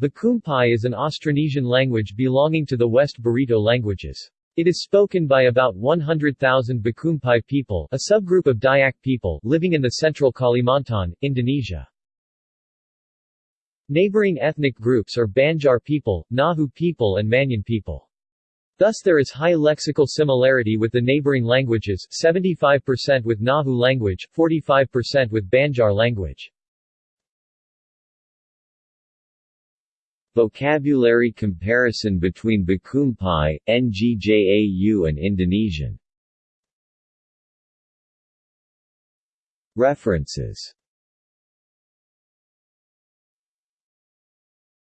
Bakumpai is an Austronesian language belonging to the West Barito languages. It is spoken by about 100,000 Bakumpai people a subgroup of Dayak people living in the central Kalimantan, Indonesia. Neighboring ethnic groups are Banjar people, Ngaju people and Maanyan people. Thus there is high lexical similarity with the neighboring languages 75% with Ngaju language, 45% with Banjar language. Vocabulary comparison between Bakumpai, Ngaju and Indonesian. References